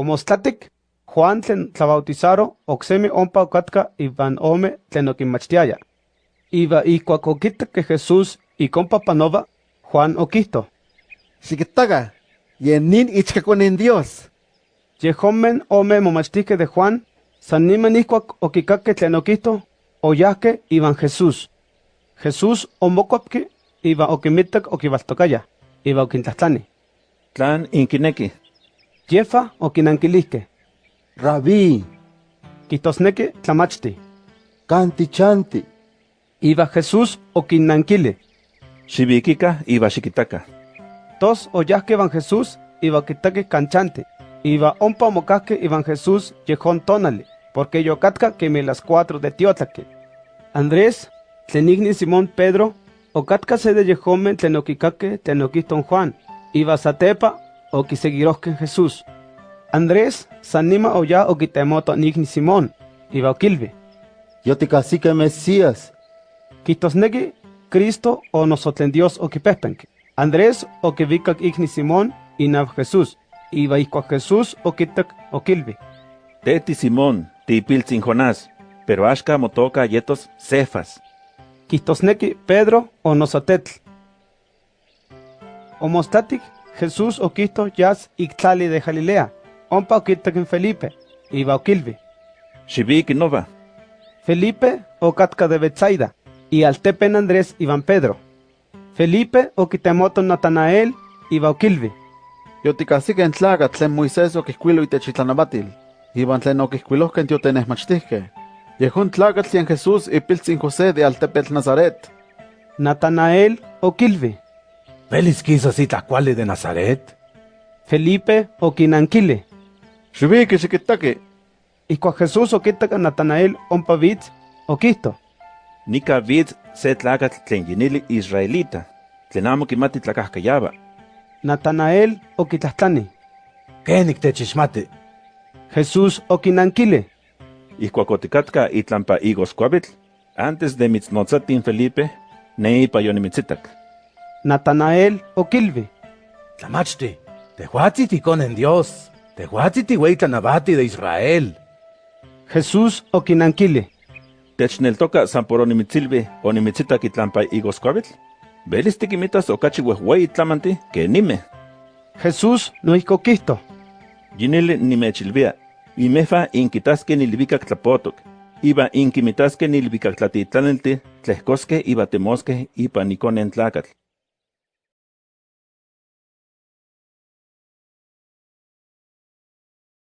Omostatic, Juan tlen tlabautizaro oksemi ompa okatka ivan ome tlen okinmachtiaya. Iva ikuak okitak que Jesús ikompa panova, Juan okihto. Xiquitaga, yenin ichkakuanin Dios. Yehomen ome momachtihke de Juan, san niman ikuak okikakke tlen okihto, oyahke ivan Jesús. Jesús omokuapki iva okimitak okibaltokaya, iva okintlatlani. Tlan inkineki. Yefa okinankilihke, Rabí, kihtosneki tlamachti. canti chanti. Iva Jesús okinankili. Xibikika iba xikitaka. Tos oyahke ivan Jesús iva okitaki kanchante. Iva ompa omokahke ivan Jesús yehon tonali, porque yokatka kemi las cuatro de tiotlaki. Andrés, tlen igni Simón Pedro, okatka se de yehomen tlen okikakke tlen okihton Juan, iva satepa okisegirohke Jesús. Andrés sanima oya okitemoto igni Simón, iva okilvi. Yo te cacique Mesías. Kihtosneki Cristo o nosotlen Dios okipehpenki. Andrés okivikak igni Simón inav Jesús, iva ihkuak Jesús okitak okilvi. Teti Simón, tipiltzin Jonás, pero ashka motoka yetos Cefas. Kihtosneki Pedro o nosotetl. Omostatic Jesús okihto yas iktlali de Galilea, ompa okitak en Felipe, iva okilvi. Xibiki nova. Felipe okatka de Betsaida, y altepen Andrés ivan Pedro. Felipe okitemoto Natanael, iva okilvi. Yo te cacique en tlaga tlen Moisés okihkuilo itechitlanabatil. Iban tlen okihkuilohken tiotenehmachtihke. Yehun tlaga tlen Jesús ipiltzin José de Altepetl Nazaret. Natanael okilvi. ¿Velis quizás itlacuali de Nazaret? Felipe okinankili. Xibiki xiquitaki. Ihkuak Jesús okitak a Natanael ompa vitz, okihto. Nika vid se tlakatl tlen yinili israelita, tlen amo kimati tlakahkayaba. Natanael okitlahtani. ¿Qué techixmati? Jesús okinankili. Ihkuak otikatka itlampa igoskuavitl, antes de mitznotzatin Felipe, neipa yonimitzitak. Natanael okilvi. Tlamachti, tehuatzi tikonen Dios, tehuatzi tihueitlanabati de Israel. Jesús okinankili. Techneltoka san por onimitzilvi onimitzitak itlampa igoskuavitl, velis tikimitas okachi wehwei tlamanti que nime. Jesús noihko okihto. Yinili nimechilvia, imefa inkitaske nilvikak tlapotok, iba inkimitaske nilvikak tlatitlanelti, tlehkoske iba temoske ipa nikonen tlakatl.